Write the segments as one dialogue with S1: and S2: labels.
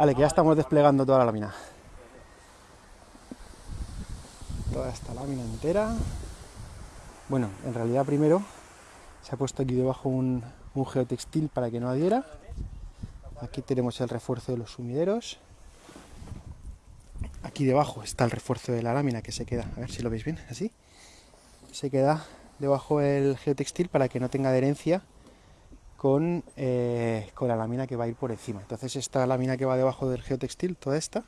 S1: Vale, que ya estamos desplegando toda la lámina. Toda esta lámina entera. Bueno, en realidad primero se ha puesto aquí debajo un, geotextil para que no adhiera. Aquí tenemos el refuerzo de los sumideros. Aquí debajo está el refuerzo de la lámina que se queda, a ver si lo veis bien, así. Se queda debajo el geotextil para que no tenga adherencia con, eh, con la lámina que va a ir por encima. Entonces esta lámina que va debajo del geotextil, toda esta,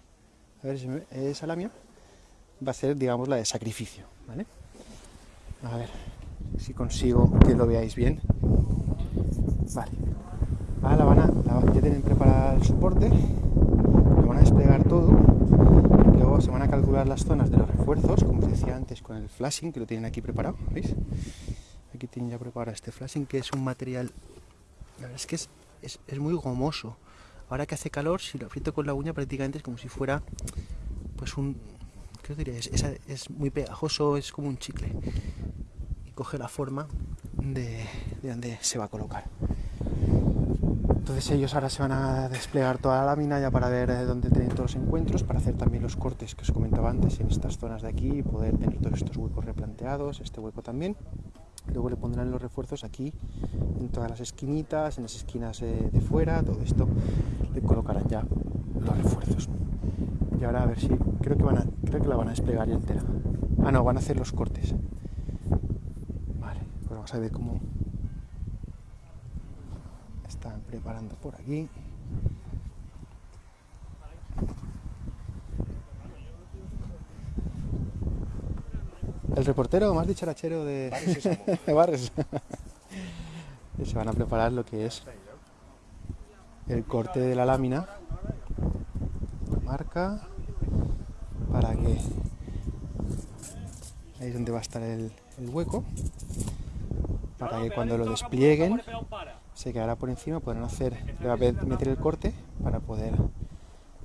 S1: a ver si me, esa lámina, va a ser, digamos, la de sacrificio, ¿vale? A ver si consigo que lo veáis bien. Vale. Ahora la van a, la, ya tienen preparado el soporte, lo van a desplegar todo, luego se van a calcular las zonas de los refuerzos, como os decía antes con el flashing, que lo tienen aquí preparado, ¿veis? Aquí tienen ya preparado este flashing, que es un material, la verdad es que es, es, es muy gomoso. Ahora que hace calor, si lo aprieto con la uña prácticamente es como si fuera, pues un, ¿qué os diría? Es, es, muy pegajoso, es como un chicle. Y coge la forma de, de donde se va a colocar. Entonces ellos ahora se van a desplegar toda la lámina ya para ver dónde tienen todos los encuentros, para hacer también los cortes que os comentaba antes en estas zonas de aquí y poder tener todos estos huecos replanteados, este hueco también. Luego le pondrán los refuerzos aquí, en todas las esquinitas, en las esquinas de, de fuera, todo esto le colocarán ya los refuerzos. Y ahora a ver si, creo que, van a, creo que la van a desplegar ya entera. Ah, no, van a hacer los cortes. Vale, pues vamos a ver cómo, están preparando por aquí. El reportero más dicharachero de Barres. Se van a preparar lo que es el corte de la lámina, la marca, para que ahí es donde va a estar el, el hueco, para que cuando lo desplieguen se quedará por encima, podrán hacer, le va a meter el corte para poder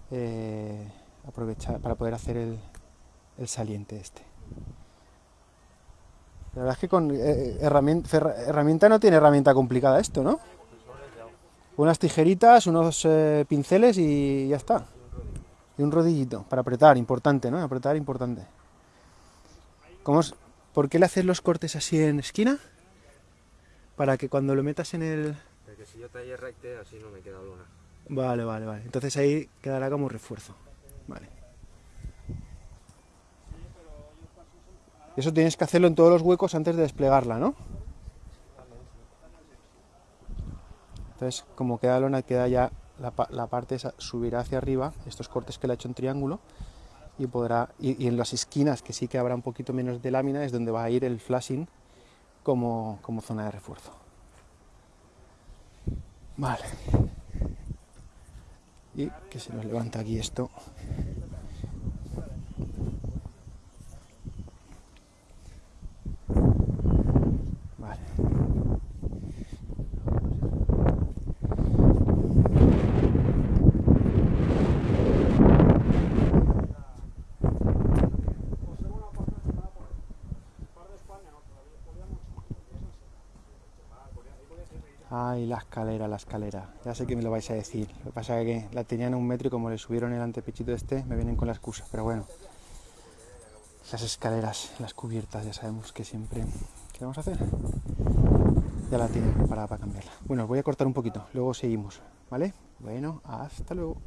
S1: eh, aprovechar, para poder hacer el, el, saliente este. La verdad es que con eh, herramienta, herramienta, no tiene herramienta complicada esto, ¿no? Unas tijeritas, unos eh, pinceles y ya está. Y un rodillito para apretar, importante, ¿no? Apretar, importante. ¿Cómo es? ¿Por qué le haces los cortes así en esquina? Para que cuando lo metas en el...
S2: Porque si yo talle recte, así no me queda.
S1: Vale, vale, vale. Entonces ahí quedará como refuerzo. Vale. Eso tienes que hacerlo en todos los huecos antes de desplegarla, ¿no? Entonces, como queda lona, queda ya la, la parte esa, subirá hacia arriba, estos cortes que le ha hecho en triángulo, y podrá, y, y, en las esquinas, que sí que habrá un poquito menos de lámina, es donde va a ir el flashing como, como zona de refuerzo. Vale. Y que se nos levanta aquí esto. Vale. Ay, la escalera, la escalera. Ya sé que me lo vais a decir. Lo que pasa es que la tenían un metro y como le subieron el antepechito este, me vienen con la excusa. Pero bueno, las escaleras, las cubiertas, ya sabemos que siempre... ¿Qué vamos a hacer? Ya la tienen preparada para cambiarla. Bueno, voy a cortar un poquito, luego seguimos, ¿vale? Bueno, hasta luego.